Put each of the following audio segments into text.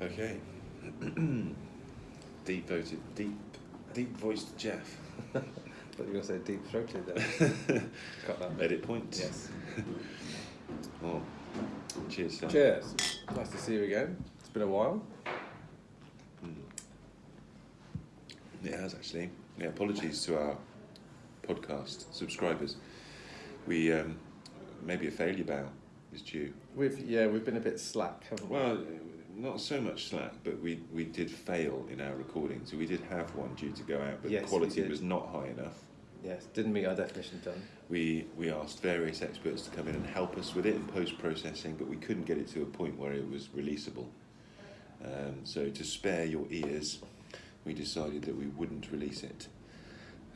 Okay. deep voted, deep, deep voiced Jeff. But you're going to say deep throated there. Cut that. Edit point. Yes. Oh, cheers. Sam. Cheers. Nice to see you again. It's been a while. Mm. It has actually. Yeah, apologies to our podcast subscribers. We um, maybe a failure bow is due. We've yeah, we've been a bit slack, haven't we? Well, not so much slack, but we, we did fail in our recording. So we did have one due to go out, but Yes, the quality was not high enough. Yes, didn't meet our definition done. We we asked various experts to come in and help us with it in post processing, but we couldn't get it to a point where it was releasable. Um, so to spare your ears, we decided that we wouldn't release it.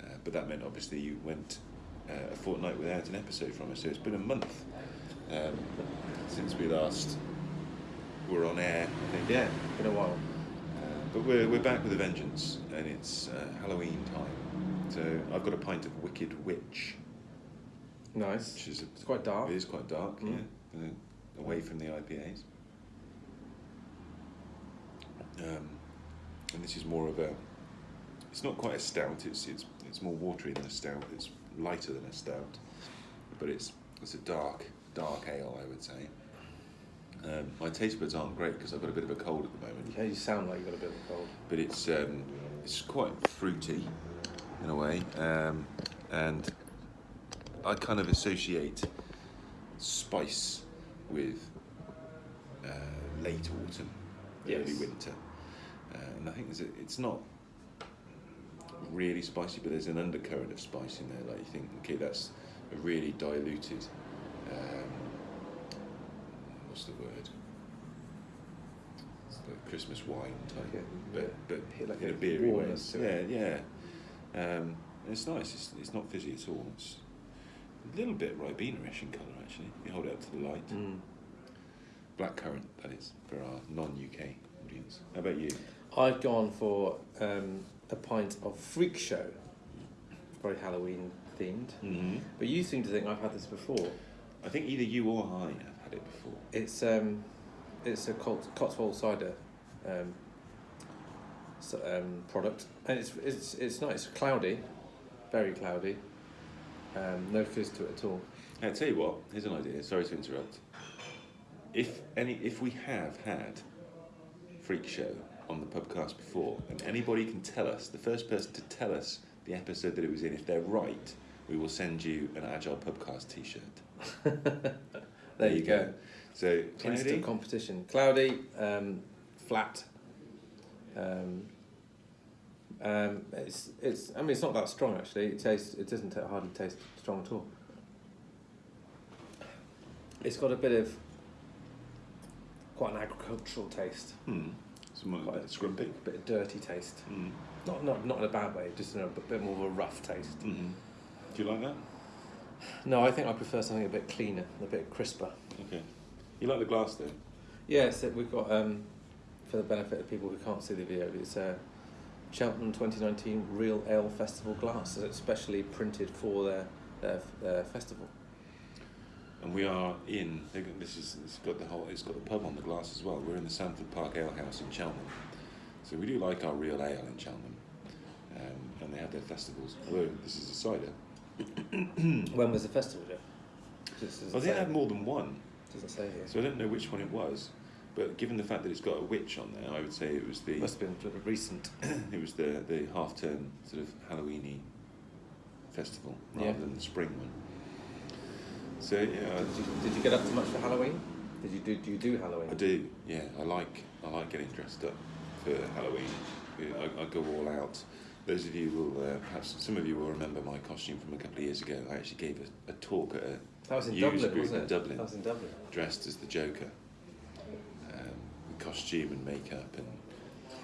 Uh, but that meant obviously you went uh, a fortnight without an episode from us. So it's been a month um, since we last were on air. I think. Yeah, been a while. Uh, but we're, we're back with a vengeance, and it's uh, Halloween time. So I've got a pint of Wicked Witch, Nice. which is a It's quite dark. It is quite dark, Mm. yeah. Uh, away from the IPAs. Um, and this is more of a. It's not quite a stout. It's it's it's more watery than a stout. It's lighter than a stout, but it's it's a dark dark ale, I would say. Um, my taste buds aren't great because I've got a bit of a cold at the moment, Yeah, you sound like you've got a bit of a cold. but it's um, it's quite fruity in a way, um, and I kind of associate spice with uh, late autumn, early winter, uh, and I think a, it's not really spicy, but there's an undercurrent of spice in there. Like you think, okay, that's a really diluted. Um, what's the word? Christmas wine type, a- but but yeah, like in a beery way. Yeah, yeah. Um, it's nice. It's, it's not fizzy at all. It's a little bit ribena-ish in colour actually. You hold it up to the light. Mm. Blackcurrant, that is, for our non-UK audience. How about you? I've gone for um, a pint of Freak Show. Very Halloween themed. Mm-hmm. But you seem to think I've had this before. I think either you or I it before. It's um, it's a Cot- Cotswold cider um, um, product, and it's it's it's nice. It's cloudy, very cloudy. Um, no fizz to it at all. I tell you what. Here's an idea. Sorry to interrupt. If any, if we have had Freak Show on the podcast before, and anybody can tell us, the first person to tell us the episode that it was in, if they're right, we will send you an Agile Podcast T-shirt. There you go. So cloudy. Instant competition. Cloudy, um, flat. Um, um, it's it's. I mean, it's not that strong actually. It tastes. It doesn't hardly taste strong at all. It's got a bit of quite an agricultural taste, Hmm. Some Quite quite scrumpy. a bit of dirty taste. Hmm. Not not not in a bad way, just in a bit more of a rough taste. Mm-hmm. Do you like that? No, I think I prefer something a bit cleaner, a bit crisper. Okay. You like the glass though? Yes, it- we've got um, for the benefit of people who can't see the video, it's a Cheltenham 2019 Real Ale Festival glass, it's specially printed for their, their, their festival. And we are in. This is. It's got the whole. It's got the pub on the glass as well. We're in the Sandford Park Ale House in Cheltenham, so we do like our real ale in Cheltenham, um, and they have their festivals. Although this is a cider. When was the festival, Jeff? Well, they say- had more than one, doesn't say here. so I don't know which one it was. But given the fact that it's got a witch on there, I would say it was the. Must have been sort of recent. it was the the half term sort of Halloweeny festival rather Yeah. than the spring one. So yeah, Did you, did you get up to much for Halloween? Did you do, do you do Halloween? I do, yeah. I like I like getting dressed up for Halloween. I, I go all out. Those of you will uh, perhaps some of you will remember my costume from a couple of years ago. I actually gave a, a talk at a That was in Dublin, group wasn't in it? Dublin. That was in Dublin. dressed as the Joker, um, with costume and makeup and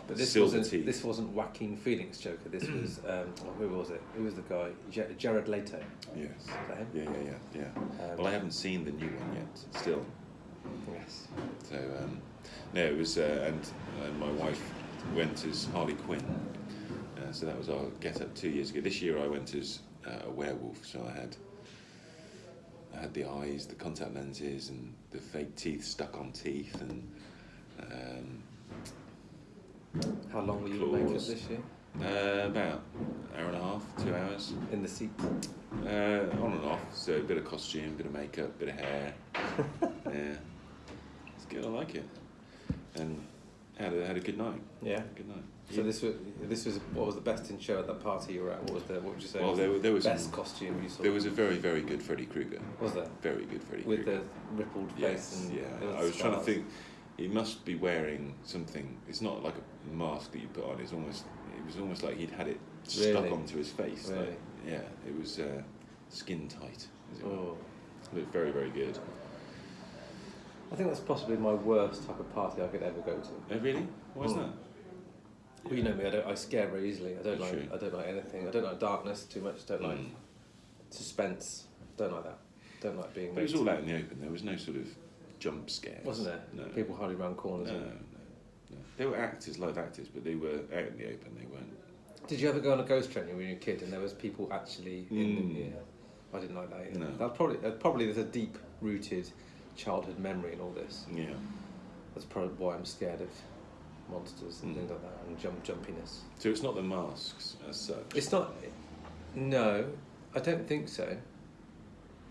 But this silver wasn't teeth. this wasn't Joaquin Phoenix Joker. This was um, who was it? Who was the guy? Jared Leto. yes, Is that him? yeah, yeah, yeah, yeah. Um, Well, I haven't seen the new one yet, still. Yes. So um, no, it was, uh, and, and my wife went as Harley Quinn. Uh, so that was our get up two years ago. This year I went as uh, a werewolf. So I had I had the eyes, the contact lenses, and the fake teeth stuck on teeth, and um, How long were you in makeup this year? Uh, about an hour and a half, two hours. In the seat. Uh, on and off. So a bit of costume, bit of makeup, bit of hair. yeah, it's good. I like it. And had a, had a good night. Yeah. Good night. So this was this was what was the best in show at that party you were at? What was the what would you say? Well, was there, the there was best some- costume you saw. there was a very very good Freddy Krueger. was there Very good Freddy with Krueger. the rippled face Yes, and yeah. I was trying to think. He must be wearing something. It's not like a mask that you put on. It's almost. It was almost like he'd had it stuck Really? onto his face. Really? Like, yeah, it was uh, skin tight. As it. Oh. Looked very very good. I think that's possibly my worst type of party I could ever go to. Oh, really? Why is Mm. that? Well, you know me. I don't. I scare very easily. I don't That's like. true. I don't like anything. I don't like darkness too much. Don't like Mm. suspense. Don't like that. Don't like being. But it was all out in the open. There was no sort of jump scares. Wasn't there? No. People hiding around corners. no, no, no. They were actors, live actors, but they were out in the open. They weren't. Did you ever go on a ghost train when you were a kid and there was people actually in Mm. the yeah? I didn't like that. Either. No. That probably probably there's a deep rooted childhood memory in all this. Yeah. That's probably why I'm scared of monsters and Mm. things like that and jump jumpiness. So it's not the masks as such. It's not. No, I don't think so.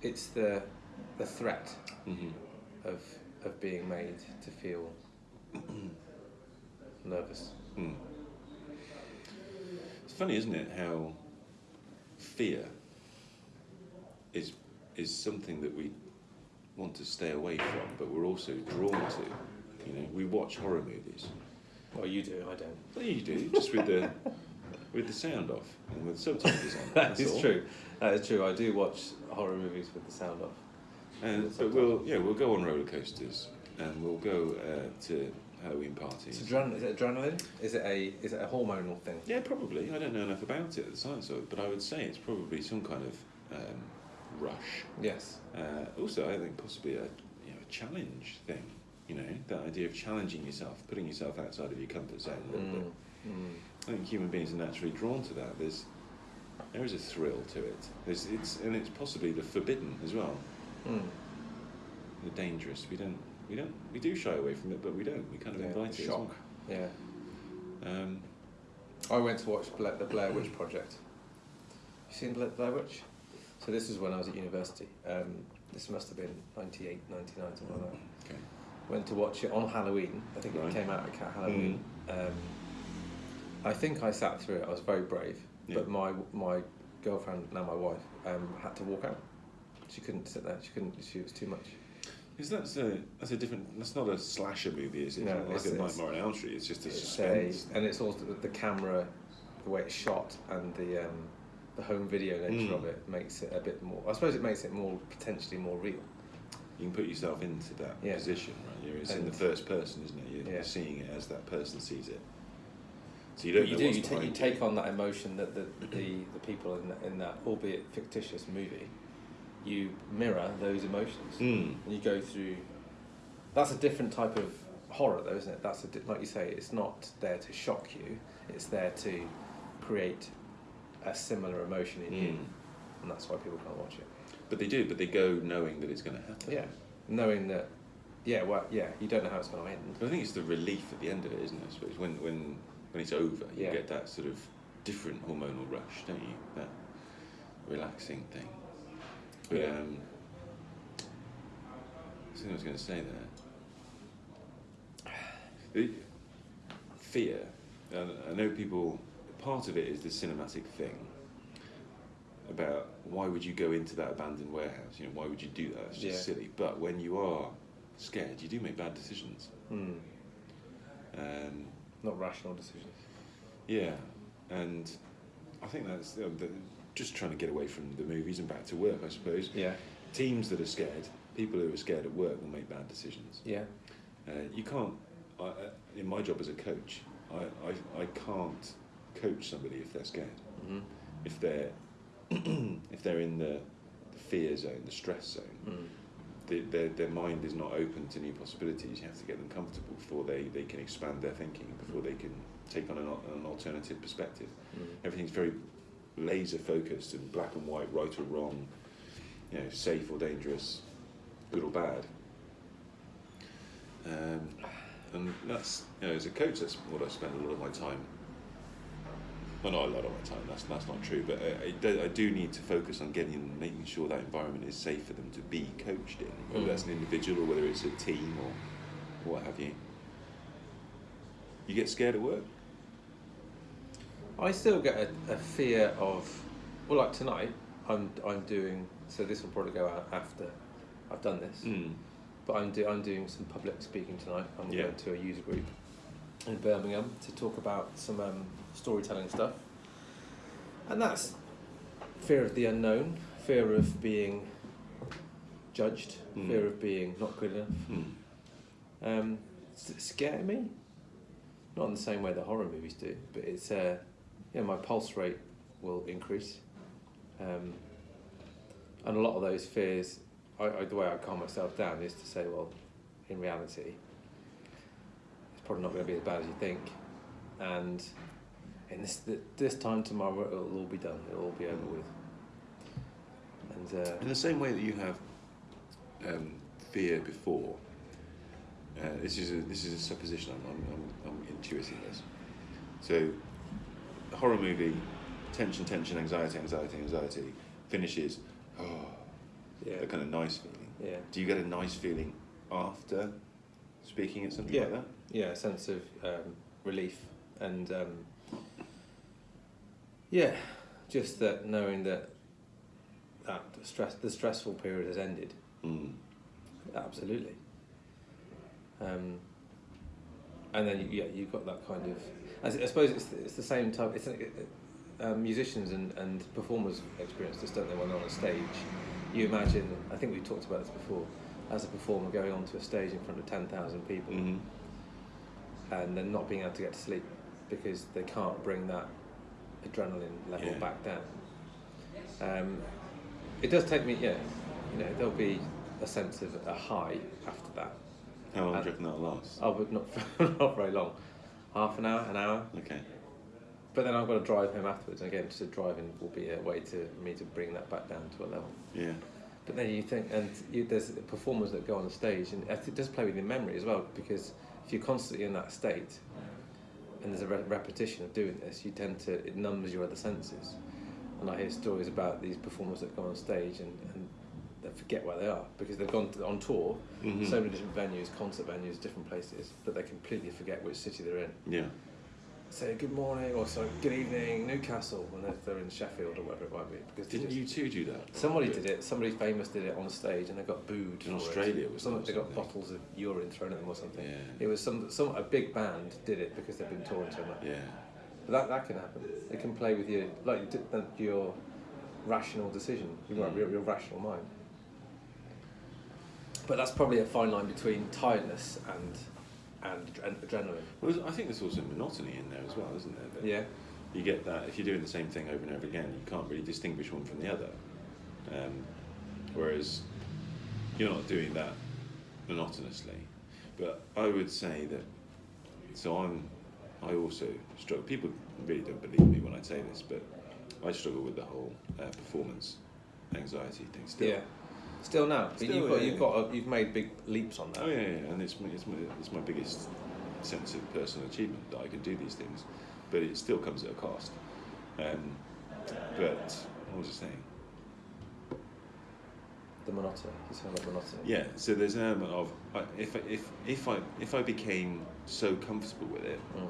It's the the threat hmm of of being made to feel nervous. Mm. It's funny, isn't it, how fear is is something that we want to stay away from, but we're also drawn to. You know, we watch horror movies. Well, you do. I don't. Well, you do, just with the with the sound off and with subtitles on. That's all. true. That is true. I do watch horror movies with the sound off. And but we'll yeah we'll go on roller coasters and we'll go uh, to Halloween parties. It's adren- is it adrenaline? Is it a is it a hormonal thing? Yeah, probably. I don't know enough about it, the science of it, but I would say it's probably some kind of um, rush. Yes. Uh, also, I think possibly a you know a challenge thing. You know, that idea of challenging yourself, putting yourself outside of your comfort zone a little bit. Mm. Mm. I think human beings are naturally drawn to that. There's there is a thrill to it. There's it's and it's possibly the forbidden as well, Mm. the dangerous. We don't we don't we do shy away from it, but we don't. We kind of Yeah, invite it. shock. Yeah. Um, I went to watch Bla- the Blair Witch Project. You seen Bla- Blair Witch? So this is when I was at university. Um, this must have been 98, 99, something like that. okay. Went to watch it on Halloween. I think Right. Mm. it came out at Ca- Halloween. Um, I think I sat through it. I was very brave. Yeah. But my my girlfriend, now my wife, um, had to walk out. She couldn't sit there. She couldn't. She was too much. Because that's a that's a different. That's not a slasher movie, is it? No, it's like a Nightmare on Elm Street. It's just a It's suspense. a, and it's also the, the camera, the way it's shot, and the um, the home video nature Mm. of it makes it a bit more. I suppose it makes it more potentially more real. You can put yourself into that Yeah. position, right? You're, it's in the first person, isn't it? You're, Yeah. seeing it as that person sees it. So you don't But you know do. You, take you take on that emotion that the the, the people in that, in that albeit fictitious movie, you mirror those emotions, Mm. and you go through. That's a different type of horror, though, isn't it? That's a di- like you say. It's not there to shock you. It's there to create a similar emotion in you, Mm. and that's why people can't watch it. But they do. But they go knowing that it's going to happen. Yeah, knowing that. Yeah, well, yeah, you don't know how it's going to end. But I think it's the relief at the end of it, isn't it? I suppose when when when it's over, you Yeah. get that sort of different hormonal rush, don't you? That relaxing thing. But Yeah. um, something I was going to say there. The fear. I know people. Part of it is the cinematic thing. About why would you go into that abandoned warehouse? You know, why would you do that? It's just Yeah. silly. But when you are scared, you do make bad decisions. Hmm. Um, Not rational decisions. yeah, and I think that's know, the, just trying to get away from the movies and back to work. I suppose Yeah. teams that are scared, people who are scared at work, will make bad decisions. Yeah. Uh, you can't. I, uh, in my job as a coach, I, I, I can't coach somebody if they're scared. Mm-hmm. If they're if they're in the, the fear zone, the stress zone, Mm. the, their, their mind is not open to new possibilities. You have to get them comfortable before they, they can expand their thinking, before they can take on an, an alternative perspective. Mm. Everything's very laser focused and black and white, right or wrong, you know, safe or dangerous, good or bad. Um, and that's you know as a coach that's what I spend a lot of my time. Well, not a lot of my time. That's that's not true. But I, I, do, I do need to focus on getting making sure that environment is safe for them to be coached in, whether Mm. that's an individual or whether it's a team or what have you. You get scared at work. I still get a, a fear of, well, like tonight, I'm I'm doing. So this will probably go out after I've done this. Mm. But I'm do, I'm doing some public speaking tonight. I'm Yeah. going to a user group in Birmingham to talk about some um, storytelling stuff, and that's fear of the unknown, fear of being judged, Mm. fear of being not good enough. Mm. Um, does it scare me? Not in the same way that horror movies do, but it's uh, you know my pulse rate will increase, um, and a lot of those fears. I, I, the way I calm myself down is to say, well, in reality, probably not going to be as bad as you think, and in this this time tomorrow it'll all be done. It'll all be over with. And uh, In the same way that you have um, fear before, uh, this is a, this is a supposition. I'm, I'm, I'm, I'm intuiting this. So, horror movie, tension, tension, anxiety, anxiety, anxiety, finishes. Oh, yeah, a kind of nice feeling. yeah. Do you get a nice feeling after speaking at something Yeah. like that? yeah, a sense of um, relief and um, yeah, just that knowing that that stress, the stressful period has ended. Mm. Absolutely. Um, and then yeah, you've got that kind of. I suppose it's the, it's the same type. It's uh, um, musicians and, and performers experience this, don't they? When they're on a stage, you imagine. I think we've talked about this before. As a performer going onto a stage in front of ten thousand people, Mhm. and then not being able to get to sleep because they can't bring that adrenaline level Yeah. back down. Um, it does take me, yeah, you know, there'll be a sense of a high after that. How long Uh, do you reckon that'll last? I would not, not very long, half an hour, an hour. Okay. But then I've got to drive home afterwards, and again, just driving will be a way to me to bring that back down to a level. Yeah. But then you think, and you, there's performers that go on the stage, and it does play with your memory as well, because if you're constantly in that state, and there's a re- repetition of doing this, you tend to it numbs your other senses. And I hear stories about these performers that go on stage and, and they forget where they are because they've gone to, on tour, Mhm. so many different venues, concert venues, different places, but they completely forget which city they're in. Yeah. Say good morning or sorry, good evening, Newcastle, when they're, in Sheffield or whatever it might be. Because Didn't U2 do that? Somebody did it. Somebody famous did it on stage, and they got booed. In Australia, it. was some, they got bottles of urine thrown at them or something. Yeah. It was some some a big band did it because they've been touring so much. Yeah. But that that can happen. It can play with you like your rational decision, your, Mm. your, your rational mind. But that's probably a fine line between tiredness and and adre- adrenaline. Well, I think there's also monotony in there as well, isn't there? That Yeah. You get that if you're doing the same thing over and over again, you can't really distinguish one from the other. Um, whereas you're not doing that monotonously. But I would say that. So I'm. I also struggle. People really don't believe me when I say this, but I struggle with the whole uh, performance anxiety thing still. Yeah. Still now, but Still, you've got yeah, you've got a, you've made big leaps on that. Oh yeah, yeah, and it's my, it's my it's my biggest sense of personal achievement that I can do these things, but it still comes at a cost. Um, but what was I saying? The monotony. You sound like monotony. Yeah, so there's an element of if I- if if I if I became so comfortable with it, Mm.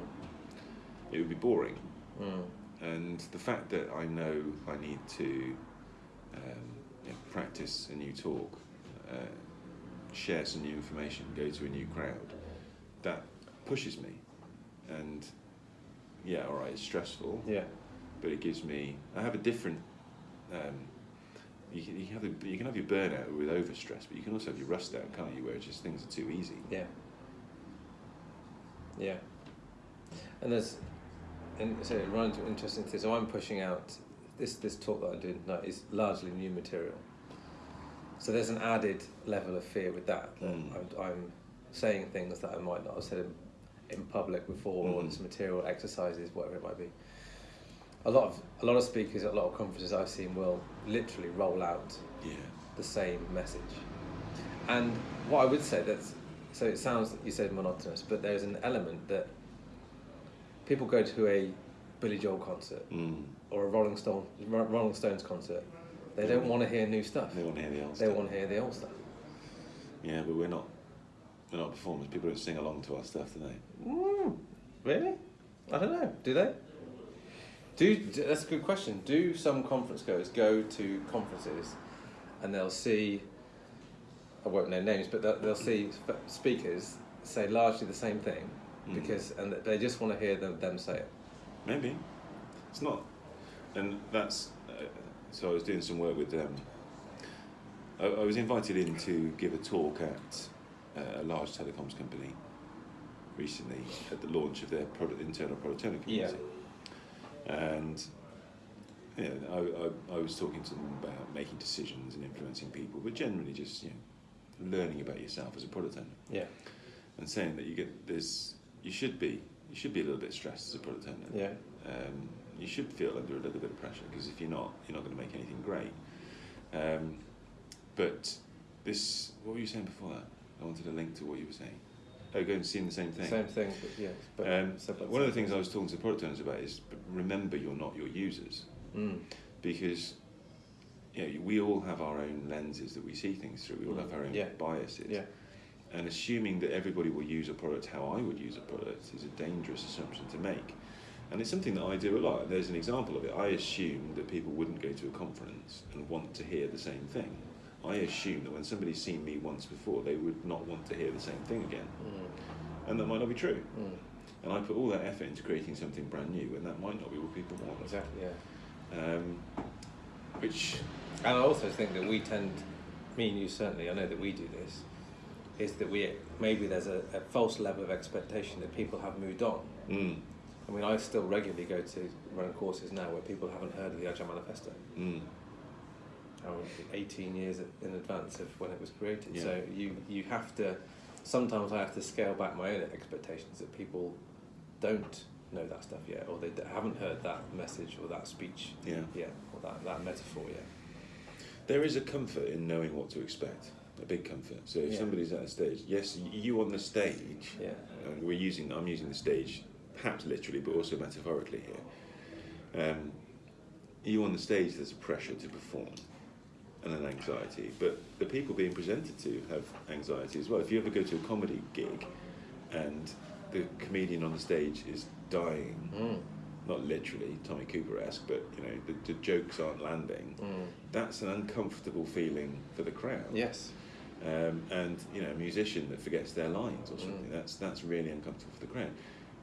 it would be boring. Mm. And the fact that I know I need to um, practice a new talk, uh, share some new information, go to a new crowd, that pushes me. And yeah, all right, it's stressful, Yeah. but it gives me. I have a different. Um, you can, you, can have a, you can have your burnout with overstress, but you can also have your rust out, can't you? Where it's just things are too easy. Yeah. Yeah. And there's, and so it runs into interesting thing. So I'm pushing out this this talk that I'm doing tonight is largely new material. So there's an added level of fear with that. that Mm. I'm, I'm saying things that I might not have said in, in public before, or Mm. it's material, exercises, whatever it might be. A lot of a lot of speakers at a lot of conferences I've seen will literally roll out Yeah. the same message. And what I would say that's so it sounds you said monotonous, but there's an element that people go to a Billy Joel concert Mm. or a Rolling Stone Rolling Stones concert. They don't want to hear new stuff. They want to hear the old They stuff. want to hear the old stuff. Yeah, but we're not. We're not performers. People don't sing along to our stuff, do they? Mm, really? I don't know. Do they? Do do- that's a good question. Do some conference goers go to conferences, and they'll see? I won't name names, but they'll, they'll see speakers say largely the same thing Mm. because, and they just want to hear them them say it. Maybe. It's not. And that's. Uh, so I was doing some work with them. I, I was invited in to give a talk at uh, a large telecoms company recently at the launch of their product, internal product owner community. And yeah, I, I, I was talking to them about making decisions and influencing people, but generally just you know, learning about yourself as a product owner Yeah. and saying that you get this, you should be, you should be a little bit stressed as a product owner. Yeah. Um, you should feel under a little bit of pressure because if you're not, you're not going to make anything great. Um, but this, what were you saying before that? I wanted a link to what you were saying. Oh, going to seeing the same thing. Same thing, but yes. But Um, by one of the things I was talking to the product owners about is remember you're not your users Mm. because you know, we all have our own lenses that we see things through. We all have our own Yeah. biases. Yeah. And assuming that everybody will use a product how I would use a product is a dangerous assumption to make. And it's something that I do a lot. There's an example of it. I assume that people wouldn't go to a conference and want to hear the same thing. I assume that when somebody's seen me once before, they would not want to hear the same thing again. Mm. And that might not be true. Mm. And I put all that effort into creating something brand new, and that might not be what people want. Exactly. Yeah. Um, which, And I also think that we tend, me and you certainly, I know that we do this, is that we maybe there's a, a false level of expectation that people have moved on. mm, I mean, I still regularly go to run courses now where people haven't heard of the Agile Manifesto. mm, I mean, 18 years in advance of when it was created. Yeah. So you, you have to, sometimes I have to scale back my own expectations that people don't know that stuff yet, or they haven't heard that message or that speech yeah. yet, or that, that metaphor yet. There is a comfort in knowing what to expect, a big comfort. So if Yeah. somebody's at a stage, yes, you on the stage, Yeah. and we're using, I'm using the stage, perhaps literally, but also metaphorically here. Um, you on the stage, there's a pressure to perform and an anxiety, but the people being presented to have anxiety as well. If you ever go to a comedy gig and the comedian on the stage is dying, Mm. not literally Tommy Cooper esque, but you know the, the jokes aren't landing. Mm. That's an uncomfortable feeling for the crowd. Yes. Um, and you know, a musician that forgets their lines or something, Mm. that's that's really uncomfortable for the crowd.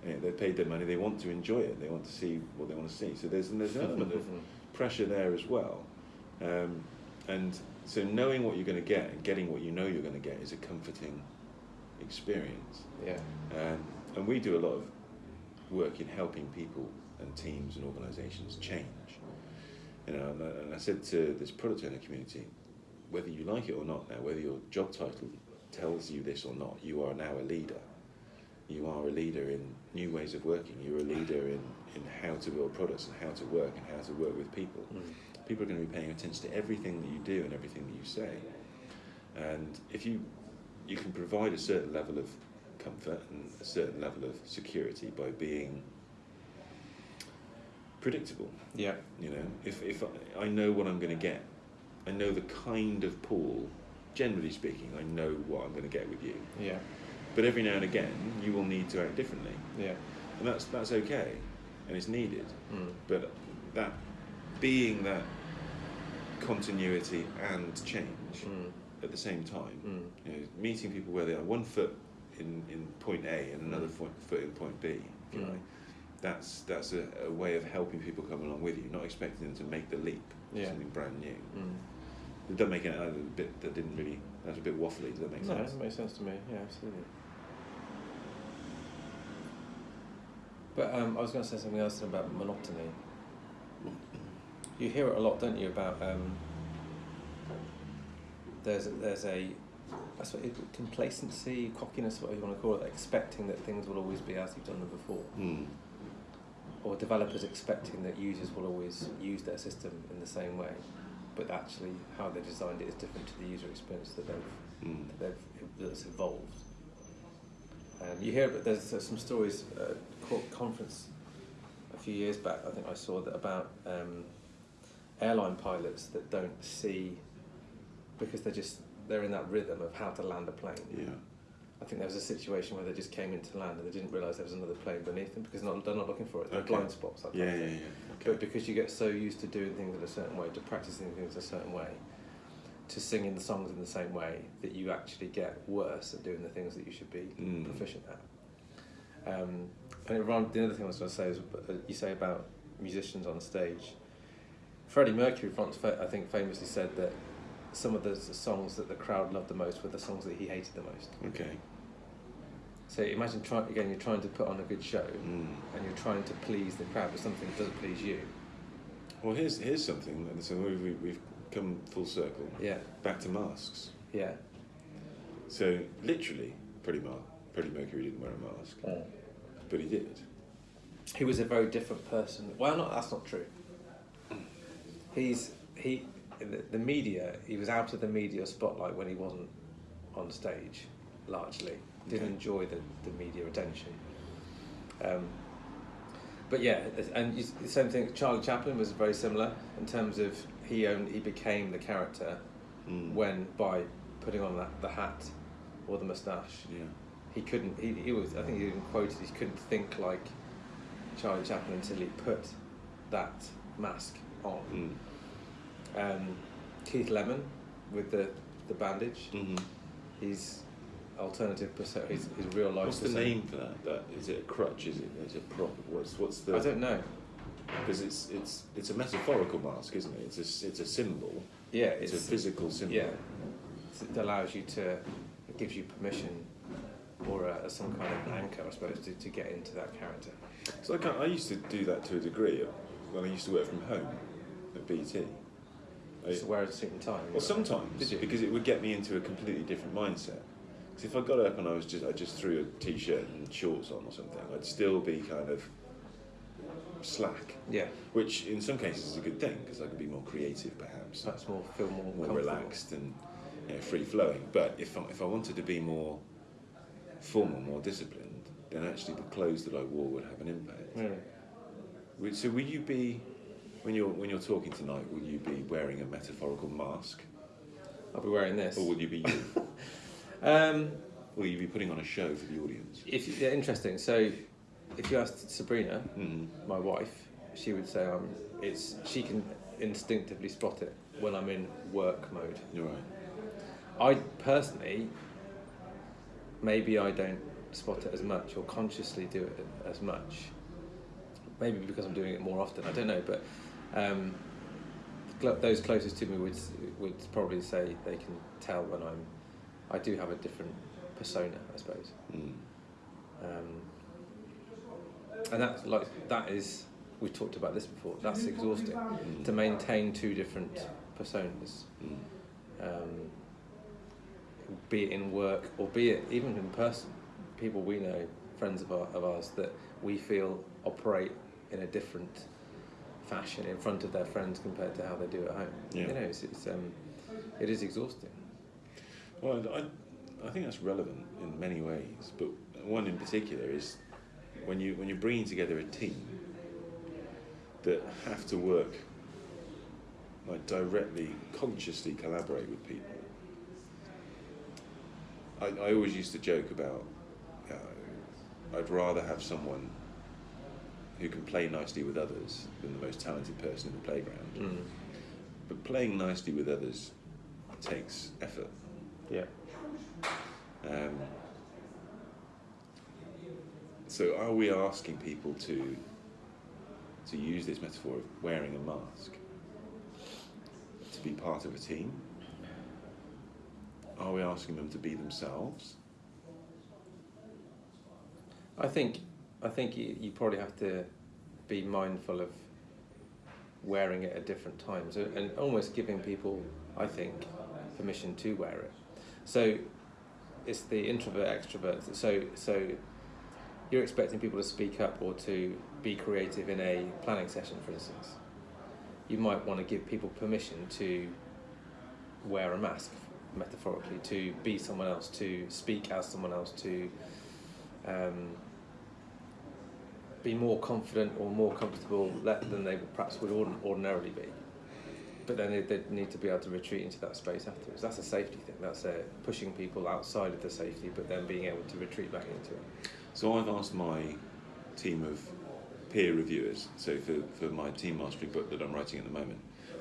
Know, they've paid their money, they want to enjoy it, they want to see what they want to see. So there's there's an element of pressure there as well. Um, and so knowing what you're going to get and getting what you know you're going to get is a comforting experience. yeah. Um, and we do a lot of work in helping people and teams and organisations change. You know, and I, and I said to this product owner community, whether you like it or not now, whether your job title tells you this or not, you are now a leader. You are a leader in new ways of working. You're a leader in, in how to build products and how to work and how to work with people. Mm. People are going to be paying attention to everything that you do and everything that you say. And if you you can provide a certain level of comfort and a certain level of security by being predictable. Yeah. You know, if if I, I know what I'm going to get, I know the kind of pool. Generally speaking, I know what I'm going to get with you. Yeah. But every now and again, you will need to act differently, Yeah. and that's that's okay, and it's needed. Mm. But that being that continuity and change Mm. at the same time, Mm. you know, meeting people where they are, one foot in, in point A and another Mm. foot, foot in point B, if you Mm. like. That's that's a, a way of helping people come along with you, not expecting them to make the leap to Yeah. something brand new. Mm. It doesn't make it a bit that didn't really That's a bit waffly. Does that make No, sense? it makes sense to me. Yeah, absolutely. But um, I was going to say something else about monotony. You hear it a lot, don't you? About um, there's there's a I suppose it- complacency, cockiness, whatever you want to call it, expecting that things will always be as you've done them before, Mm. or developers expecting that users will always use their system in the same way, but actually how they designed it is different to the user experience that they've Mm. that they've that's evolved. You hear, but there's, there's some stories. Uh, court conference a few years back. I think I saw that about um, airline pilots that don't see because they're just they're in that rhythm of how to land a plane. Yeah. I think there was a situation where they just came into land and they didn't realise there was another plane beneath them because not, they're not looking for it. They're Okay. blind spots. that Yeah, yeah, yeah. But because you get so used to doing things in a certain way, to practicing things a certain way, to singing the songs in the same way, that you actually get worse at doing the things that you should be Mm. proficient at. Um, and it remind, the other thing I was going to say is uh, you say about musicians on stage. Freddie Mercury once, I think, famously said that some of the songs that the crowd loved the most were the songs that he hated the most. Okay. So imagine trying again, you're trying to put on a good show, Mm. and you're trying to please the crowd with something that doesn't please you. Well, here's here's something. So we've- we've come full circle Yeah, back to masks. yeah. So literally, Freddie Mar- Freddie Mercury didn't wear a mask, but he did. He was a very different person. Well, not that's not true. He's he the, the media. He was out of the media spotlight when he wasn't on stage, largely. Didn't Okay. enjoy the, the media attention. Um, but yeah, and you, the same thing. Charlie Chaplin was very similar in terms of he owned he became the character Mm. when by putting on that, the hat or the moustache Yeah. he couldn't he, he was I think he even quoted he couldn't think like Charlie Chaplin until he put that mask on. Mm. Um, Keith Lemon with the, the bandage, hmm he's alternative persona, his, his real life What's the name for that? That is it a crutch? Is it? Is it a prop? What's what's the? I don't know. Because it's it's it's a metaphorical mask, isn't it? It's a it's a symbol. Yeah, It's, it's, a physical symbol. yeah. It allows you to, it gives you permission or uh, some kind of anchor, I suppose, to, to get into that character. So I, I used to do that to a degree when I used to work from home at BT. I- Just to wear a suit and tie. well, sometimes because it would get me into a completely different mindset. Because if I got up and I was just I just threw a t-shirt and shorts on or something, I'd still be kind of slack. Yeah, Which in some cases is a good thing because I could be more creative, perhaps, That's more, feel more, more relaxed and you know, free flowing. But if I, if I wanted to be more formal, more disciplined, then actually the clothes that I wore would have an impact. Really? So will you be when you're when you're talking tonight? Will you be wearing a metaphorical mask, I'll be wearing this. or will you be you? Um, will you be putting on a show for the audience? if yeah, interesting. So, if you asked Sabrina, Mm. my wife, she would say um, it's she can instinctively spot it when I'm in work mode. You're right. I personally, maybe I don't spot it as much or consciously do it as much. Maybe because I'm doing it more often. I don't know, but um, cl- those closest to me would would probably say they can tell when I'm. I do have a different persona, I suppose. Mm. Um, and that's like that is we've talked about this before. That's exhausting Mm. to maintain two different personas, Mm. um, be it in work or be it even in person. People we know, friends of, our, of ours, that we feel operate in a different fashion in front of their friends compared to how they do at home. Yeah. You know, it's, it's um, it is exhausting. Well, I, I think that's relevant in many ways, but one in particular is when you when you're bringing together a team that have to work like directly, consciously collaborate with people. I, I always used to joke about uh, I'd rather have someone who can play nicely with others than the most talented person in the playground. Mm. But playing nicely with others takes effort. Yeah. Um, so, are we asking people to to use this metaphor of wearing a mask to be part of a team? Are we asking them to be themselves? I think I think you, you probably have to be mindful of wearing it at different times and, almost giving people, I think, permission to wear it. So it's the introvert extrovert. So so you're expecting people to speak up or to be creative in a planning session, for instance. You might want to give people permission to wear a mask, metaphorically, to be someone else, to speak as someone else, to um, be more confident or more comfortable than they perhaps would ordinarily be. But then they, need to be able to retreat into that space afterwards. That's a safety thing. That's a pushing people outside of the safety, but then being able to retreat back into it. So I've asked my team of peer reviewers. So for, for my team mastery book that I'm writing at the moment,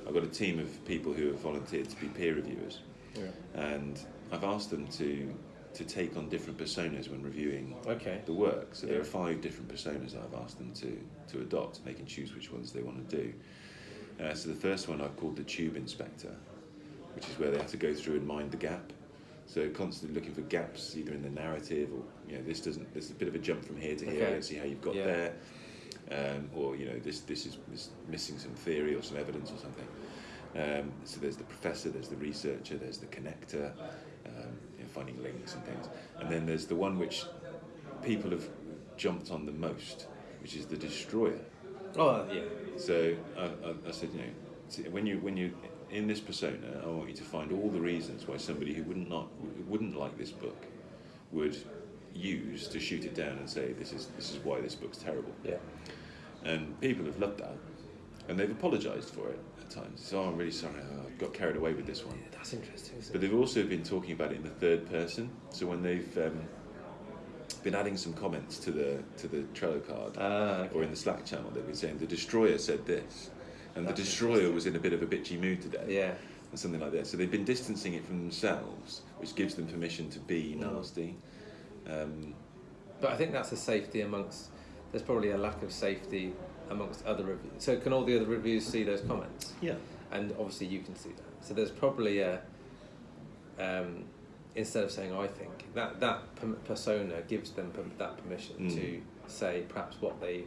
I've got a team of people who have volunteered to be peer reviewers, Yeah. and I've asked them to to take on different personas when reviewing Okay. the work. So there are five different personas I've asked them to to adopt, and they can choose which ones they want to do. Uh, so the first one I've called the tube inspector, which is where they have to go through and mind the gap. So constantly looking for gaps either in the narrative or you know this doesn't there's a bit of a jump from here to here. I don't see how you've got Yeah. there. Um, or you know this this is missing some theory or some evidence or something. Um, so there's the professor, there's the researcher, there's the connector, um, you know, finding links and things, and then there's the one which people have jumped on the most, which is the destroyer. Oh yeah. So I, I, I said, you know, when you when you in this persona, I want you to find all the reasons why somebody who wouldn't not wouldn't like this book would use to shoot it down and say this is this is why this book's terrible. Yeah. And people have loved that, and they've apologised for it at times. So oh, I'm really sorry, I got carried away with this one. Yeah, that's interesting. But they've also been talking about it in the third person. So when they've um, been adding some comments to the to the Trello card Ah, okay. or in the Slack channel, they've been saying the destroyer said this, and That's the destroyer was in a bit of a bitchy mood today, Yeah. or something like that. So they've been distancing it from themselves, which gives them permission to be Mm. nasty. Um, But I think that's a safety amongst. There's probably a lack of safety amongst other reviews. So can all the other reviews see those comments? yeah. And obviously you can see that. So there's probably a. Um, instead of saying I think that that persona gives them per- that permission Mm. to say perhaps what they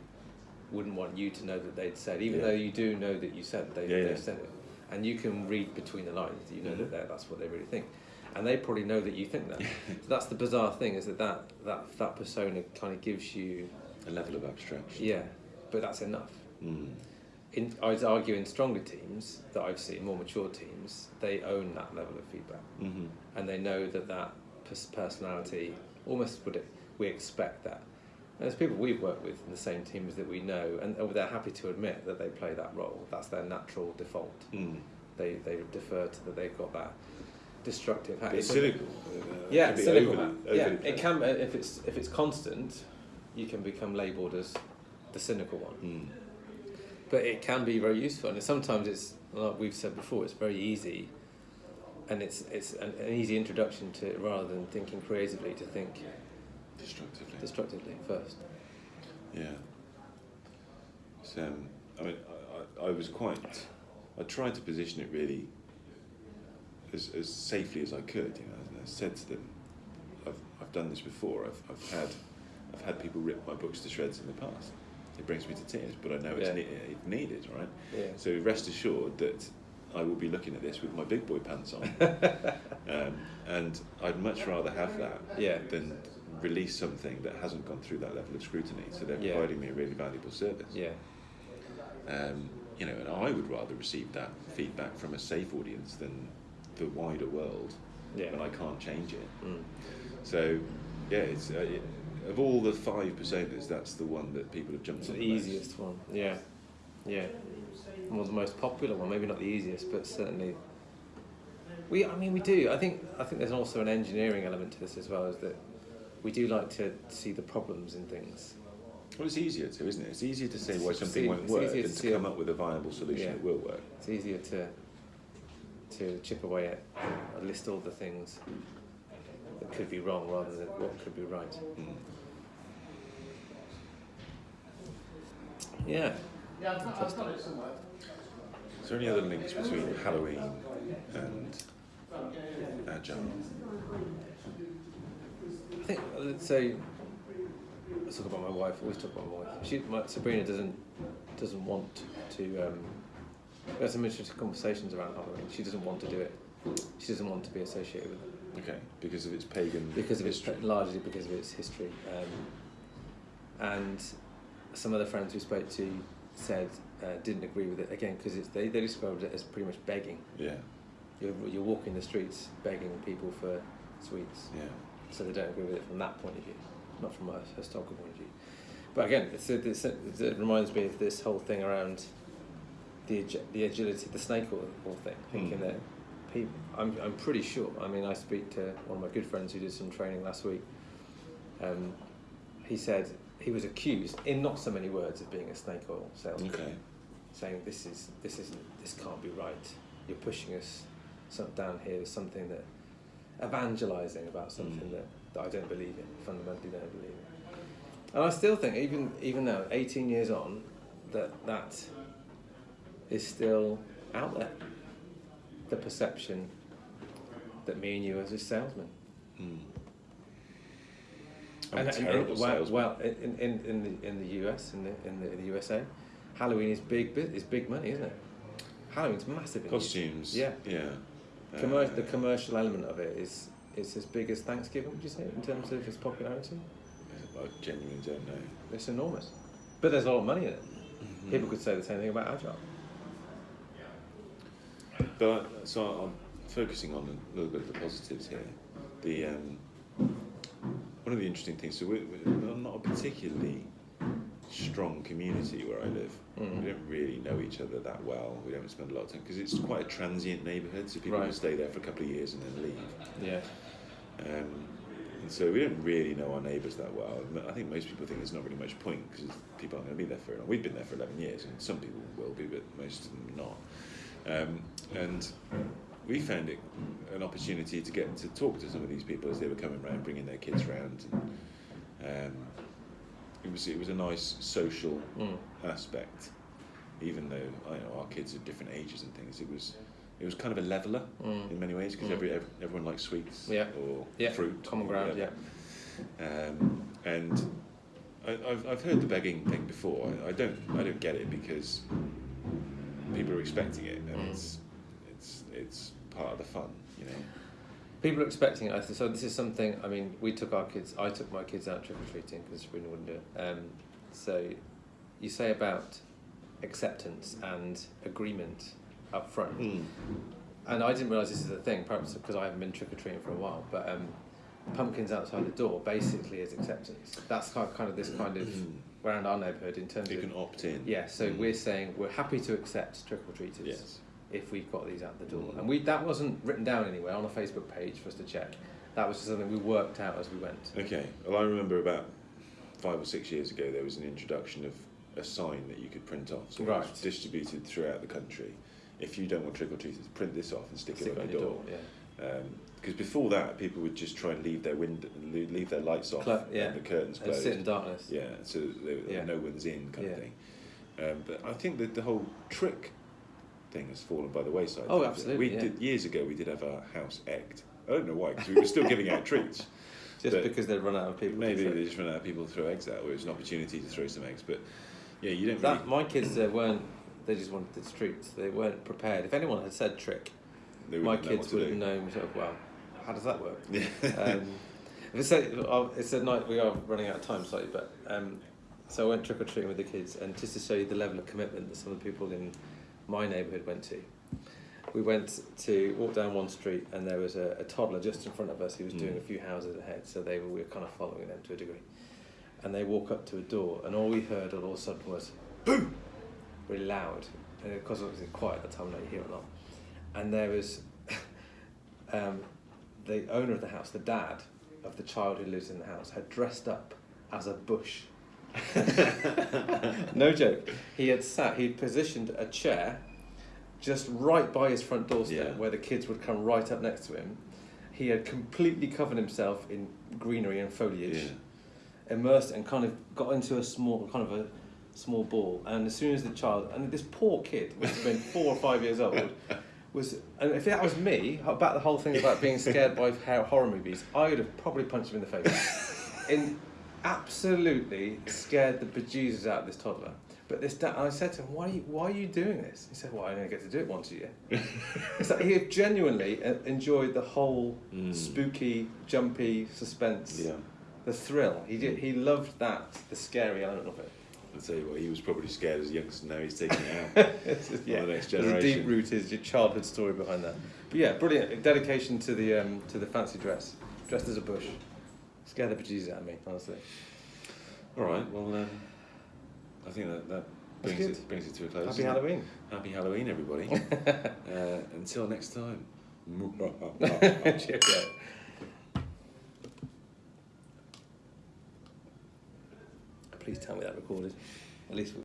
wouldn't want you to know that they'd said, even Yeah. though you do know that you said they Yeah, said it, and you can read between the lines. You know Mhm. that that's what they really think, and they probably know that you think that. so that's the bizarre thing is that that that, that persona kind of gives you A level of abstraction. yeah, but that's enough. Mm. In, I would argue in stronger teams that I've seen, more mature teams, they own that level of feedback hmm and they know that that personality almost would we expect that. There's people we've worked with in the same teams that we know, and they're happy to admit that they play that role. That's their natural default. Mm. They they defer to that they've got that destructive. ha- But it's cynical. Yeah, cynical. yeah, it can. If it's if it's constant, you can become labelled as the cynical one. Mm. But it can be very useful, and sometimes it's like we've said before. It's very easy, and it's it's an, an easy introduction to rather than thinking creatively to think Destructively. destructively first. Yeah. So, um, I mean, I, I, I was quite. I tried to position it really as, as safely as I could. You know, I said to them, "I've, I've done this before. I've, I've had I've had people rip my books to shreds in the past. It brings me to tears, but I know it's, Yeah. ne- it's needed, right? Yeah. So rest assured that I will be looking at this with my big boy pants on, um, and I'd much rather have that Yeah. than release something that hasn't gone through that level of scrutiny. So they're Yeah. providing me a really valuable service. Yeah. Um, you know, and I would rather receive that feedback from a safe audience than the wider world Yeah. when I can't change it. Mm. So, yeah, it's uh, it, of all the five personas, that's the one that people have jumped It's on the most. easiest one. Yeah. Yeah. Well, the most popular one. Maybe not the easiest, but certainly. We. I mean, we do. I think. I think there's also an engineering element to this as well. Is that we do like to see the problems in things. Well, it's easier to, isn't it? It's easier to say why It's something see- won't work than to to come it. up with a viable solution Yeah. that will work. It's easier to to chip away at and list all the things that could be wrong rather than what could be right. Mm. Yeah. Is there any other links between Halloween and Agile? I think, let's say, Let's talk about my wife. Always talk about my wife. She, my, Sabrina doesn't doesn't want to. Um, we had some interesting conversations around Halloween. She doesn't want to do it. She doesn't want to be associated with it Okay, because of its pagan because of its history. largely because of its history. Um, and some other friends we spoke to said uh, didn't agree with it again because they they described it as pretty much begging. Yeah, You're you're walking the streets begging people for sweets, yeah. So they don't agree with it from that point of view. not from a historical point of view. But again, it's, it's, it reminds me of this whole thing around the the agility, the snake oil, oil thing. Thinking Hmm. that people, I'm I'm pretty sure. I mean, I speak to one of my good friends who did some training last week. Um, he said he was accused, in not so many words, of being a snake oil salesman Okay. saying this is this isn't this can't be right. You're pushing us down here. There's something that evangelizing about something Mm. that, that I don't believe in. Fundamentally, don't believe in. And I still think, even even now, 18 years on, that that is still out there. The perception that me and you as a salesman. Mm. And- and- and- terrible well, well, in, in, in the in the US in the in the, in the USA, Halloween is big bit is big money, isn't it? Halloween's massive. In. Costumes. Yeah. Yeah. Commer- the commercial element of it is is as big as Thanksgiving. Would you say in terms of its popularity? I genuinely don't know. It's enormous, but there's a lot of money in it. Mm-hmm. People could say the same thing about Agile. But so I'm focusing on a little bit of the positives here. The um, one of the interesting things. So we're, we're not a particularly strong community where I live. Mm. We don't really know each other that well. We don't spend a lot of time because it's quite a transient neighbourhood. So people Right. stay there for a couple of years and then leave. Yeah. Um, and so we don't really know our neighbours that well. I think most people think there's not really much point because people aren't going to be there for long. We've been there for 11 years, and some people will be, but most of them not. Um, and we found it an opportunity to get to talk to some of these people as they were coming around, bringing their kids round. And, um, it was it was a nice social Mm. aspect, even though I know our kids are different ages and things. It was it was kind of a leveler Mm. in many ways because Mm. every, every everyone likes sweets Yeah. or Yeah. fruit, Common ground. Yeah. Um, and I, I've I've heard the begging thing before. I, I don't I don't get it because people are expecting it, and Mm. it's it's it's part of the fun, you know. People are expecting it. So this is something. I mean, we took our kids. I took my kids out trick or treating because Sabrina wouldn't do it. Um, so, you say about acceptance and agreement up front. And I didn't realise this is a thing, perhaps because I haven't been trick or treating for a while. But um, pumpkins outside the door basically is acceptance. That's kind of, kind of this kind of around our neighbourhood in terms You of can opt in. yeah. So Mm. we're saying we're happy to accept trick or treaters Yes. If we've got these out the door. Mm. And we that wasn't written down anywhere on a Facebook page for us to check. That was something we worked out as we went. Okay. Well, I remember about five or six years ago there was an introduction of a sign that you could print off. So Right. distributed throughout the country. If you don't want trick or treaters, print this off and stick, Stick it on on your door. door. Yeah. Because before that, people would just try and leave their window, leave their lights off, Clo- yeah. and the curtains closed, And sit in darkness. Yeah, so they, Yeah. no one's in, kind Yeah. of thing. Um, but I think that the whole trick thing has fallen by the wayside. Oh, We absolutely, yeah. did years ago. We did have our house egged. I don't know why, because we were still giving out treats. Just because they'd run out of people. to Maybe they just ran out of people to throw eggs out, or it was an opportunity to throw some eggs. But yeah, you don't That really. my kids uh, weren't. They just wanted the treats. They weren't prepared. If anyone had said trick, my wouldn't know kids would have known. Sort of, well, how does that work? Yeah. um, it's a, oh, it's a night. We are running out of time slightly, but um, so I went trick or treating with the kids, and just to show you the level of commitment that some of the people in my neighbourhood went to, we went to walk down one street, and there was a, a toddler just in front of us who was doing Mm. a few houses ahead. So they were we were kind of following them to a degree, and they walk up to a door, and all we heard all of a sudden was boom, really loud, and of course it was quiet at the time, now you hear it or not, and there was. um, the owner of the house, the dad of the child who lives in the house, had dressed up as a bush. no joke. He had sat, he'd positioned a chair just right by his front doorstep Yeah. where the kids would come right up next to him. He had completely covered himself in greenery and foliage, Yeah. immersed and kind of got into a small, kind of a small ball. And as soon as the child, and this poor kid, which had been four or five years old, was, and if that was me, about the whole thing about being scared by horror movies, I would have probably punched him in the face. in absolutely scared the bejesus out of this toddler. But this dad, I said to him, why are, you, why are you doing this? He said, well, I only get to do it once a year. it's like he had genuinely uh, enjoyed the whole Mm. spooky, jumpy suspense, Yeah. the thrill. He did. He loved that, the scary element of it. I'll tell you what, he was probably scared as a youngster. Now he's taking it out. It's just- For the next There's a generation. deep rooted your childhood story behind that. But yeah, brilliant dedication to the um, to the fancy dress, dressed as a bush. Scare the bejesus out of me, honestly. All right. Well, um, I think that that brings it brings it to a close. Happy doesn't it? Halloween. Happy Halloween, everybody. uh, until next time. Cheerio. Please tell me that recorded. At least